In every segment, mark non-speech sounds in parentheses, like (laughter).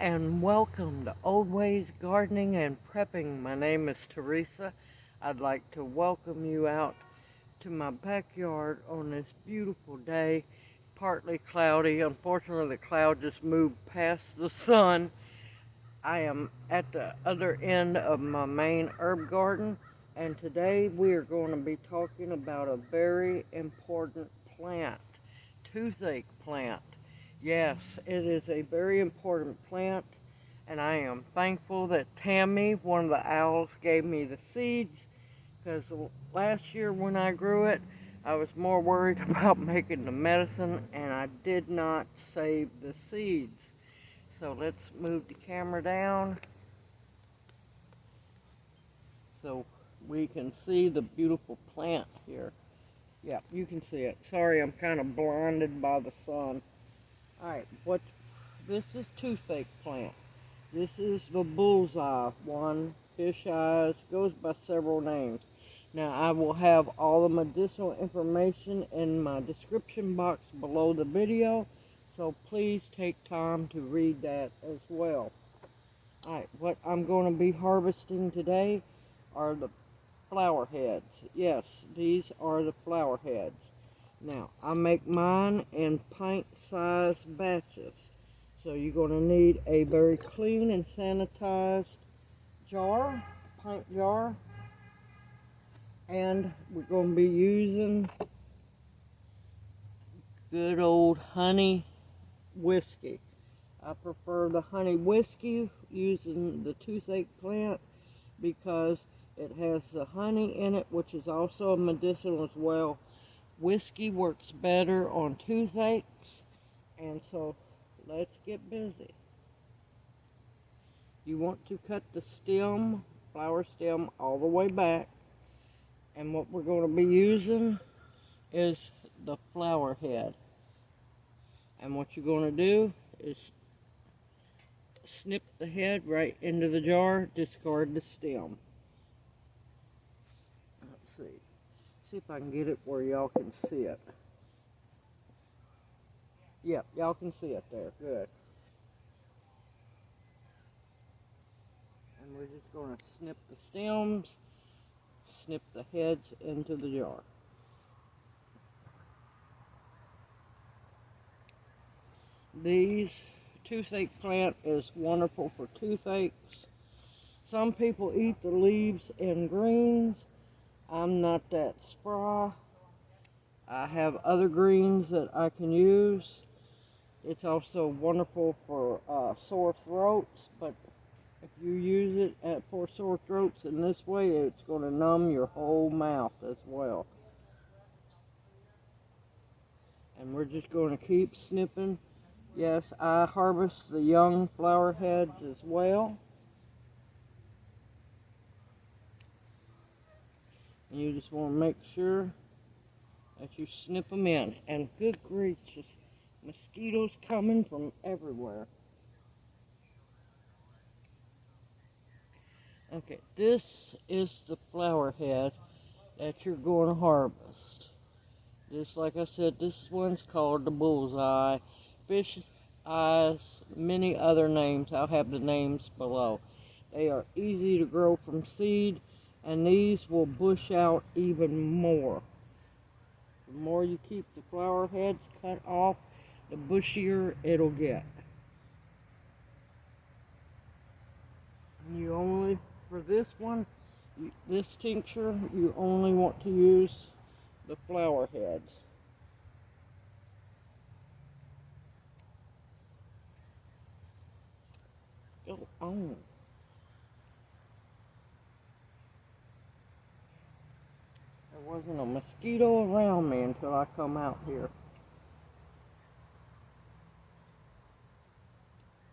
And welcome to Old Ways Gardening and Prepping. My name is Teresa. I'd like to welcome you out to my backyard on this beautiful day. Partly cloudy. Unfortunately, the cloud just moved past the sun. I am at the other end of my main herb garden and today we are going to be talking about a very important plant, toothache plant. Yes, it is a very important plant, and I am thankful that Tammy, one of the owls, gave me the seeds, because last year when I grew it, I was more worried (laughs) about making the medicine, and I did not save the seeds. So let's move the camera down so we can see the beautiful plant here. Yeah, you can see it. Sorry, I'm kind of blinded by the sun. Alright, what this is toothache plant. This is the bullseye one, fish eyes, goes by several names. Now I will have all the medicinal information in my description box below the video, so please take time to read that as well. Alright, what I'm going to be harvesting today are the flower heads. Yes, these are the flower heads. Now, I make mine in pint-sized batches. So you're going to need a very clean and sanitized jar, pint jar. And we're going to be using good old honey whiskey. I prefer the honey whiskey using the toothache plant because it has the honey in it, which is also a medicinal as well whiskey works better on toothaches. And so let's get busy. You want to cut the stem, flower stem, all the way back. And what we're going to be using is the flower head. And what you're going to do is snip the head right into the jar, discard the stem. Let's see See if I can get it where y'all can see it. Yep, y'all can see it there. Good. And we're just going to snip the stems, snip the heads into the jar. These toothache plant is wonderful for toothaches. Some people eat the leaves in greens. I'm not that spry. I have other greens that I can use. It's also wonderful for uh, sore throats, but if you use it at, for sore throats in this way, it's going to numb your whole mouth as well. And we're just going to keep snipping. Yes, I harvest the young flower heads as well. And you just want to make sure that you snip them in. And good gracious, mosquitoes coming from everywhere. Okay, this is the flower head that you're going to harvest. Just like I said, this one's called the bullseye. Fish eyes, many other names. I'll have the names below. They are easy to grow from seed and these will bush out even more. The more you keep the flower heads cut off, the bushier it'll get. You only, for this one, this tincture, you only want to use the flower heads. Go on. wasn't a mosquito around me until I come out here.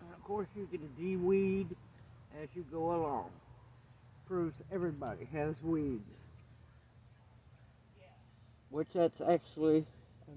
And of course you can de-weed as you go along. Proves everybody has weeds. Which that's actually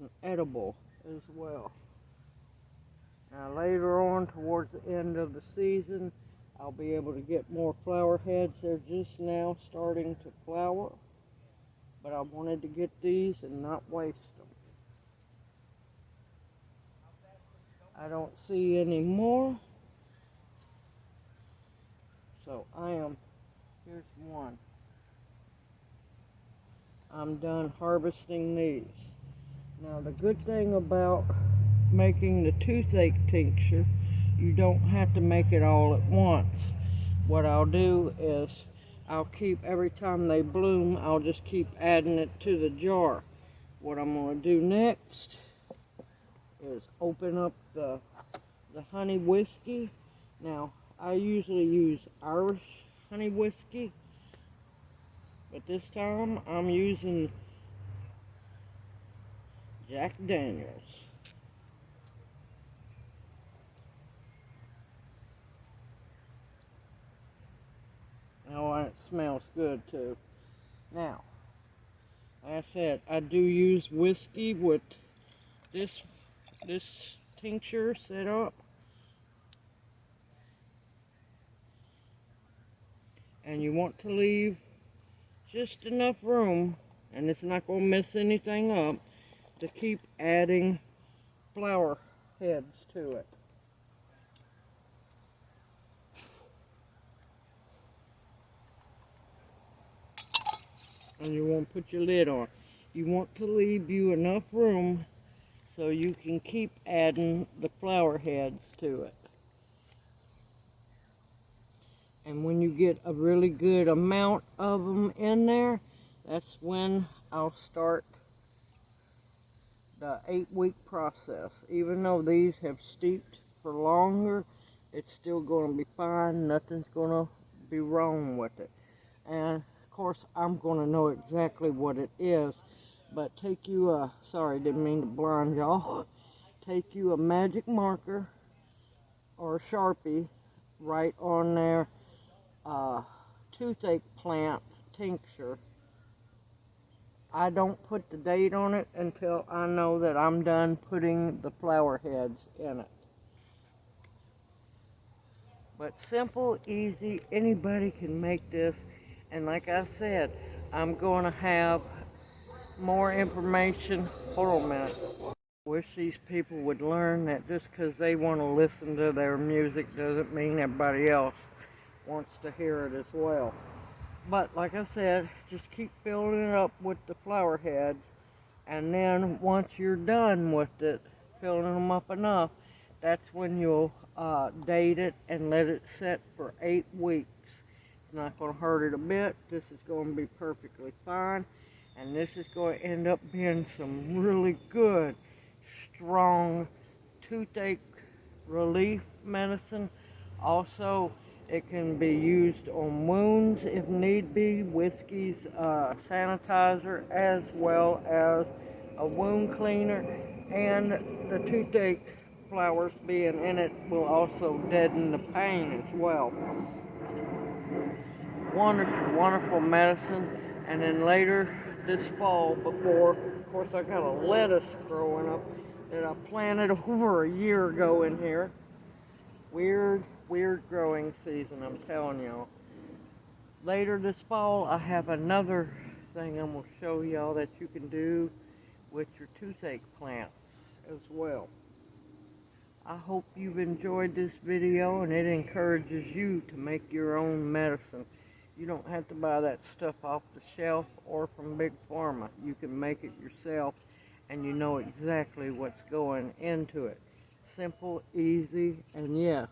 an edible as well. Now later on towards the end of the season I'll be able to get more flower heads. They're just now starting to flower but I wanted to get these and not waste them. I don't see any more. I am, here's one. I'm done harvesting these. Now the good thing about making the toothache tincture, you don't have to make it all at once. What I'll do is I'll keep, every time they bloom, I'll just keep adding it to the jar. What I'm going to do next is open up the, the honey whiskey. Now, I usually use Irish honey whiskey, but this time I'm using Jack Daniels. Oh, it smells good too. Now, like I said, I do use whiskey with this this tincture set up. And you want to leave just enough room, and it's not going to mess anything up, to keep adding flower heads to it. and you want to put your lid on. You want to leave you enough room so you can keep adding the flower heads to it. And when you get a really good amount of them in there, that's when I'll start the eight week process. Even though these have steeped for longer, it's still going to be fine. Nothing's going to be wrong with it. And of course, I'm going to know exactly what it is. But take you a, sorry, didn't mean to blind y'all. (laughs) Take you a magic marker or a Sharpie, right on there, uh, toothache plant tincture. I don't put the date on it until I know that I'm done putting the flower heads in it. But simple, easy, anybody can make this and like I said, I'm going to have more information. Hold on a minute. Wish these people would learn that just because they want to listen to their music doesn't mean everybody else wants to hear it as well. But like I said, just keep filling it up with the flower heads. And then once you're done with it, filling them up enough, that's when you'll uh, date it and let it set for eight weeks. It's not going to hurt it a bit. This is going to be perfectly fine. And this is going to end up being some really good, strong toothache relief medicine. Also, it can be used on wounds if need be. Whiskey's uh, sanitizer as well as a wound cleaner. And the toothache flowers being in it will also deaden the pain as well wonderful, wonderful medicine. And then later this fall, before, of course, I got a lettuce growing up that I planted (laughs) over a year ago in here. Weird, weird growing season, I'm telling y'all. Later this fall, I have another thing I'm going to show y'all that you can do with your toothache plants as well. I hope you've enjoyed this video and it encourages you to make your own medicine. You don't have to buy that stuff off the shelf or from Big Pharma. You can make it yourself and you know exactly what's going into it. Simple, easy, and yes,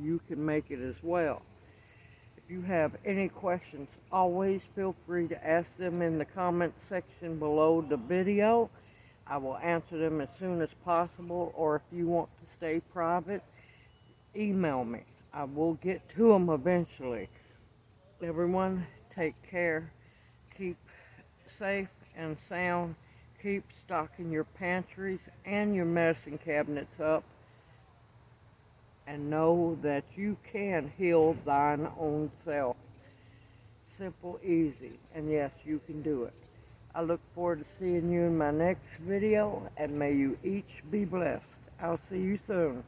you can make it as well. If you have any questions, always feel free to ask them in the comment section below the video. I will answer them as soon as possible, or if you want to stay private, email me. I will get to them eventually everyone take care keep safe and sound keep stocking your pantries and your medicine cabinets up and know that you can heal thine own self. Simple easy and yes you can do it. I look forward to seeing you in my next video and may you each be blessed. I'll see you soon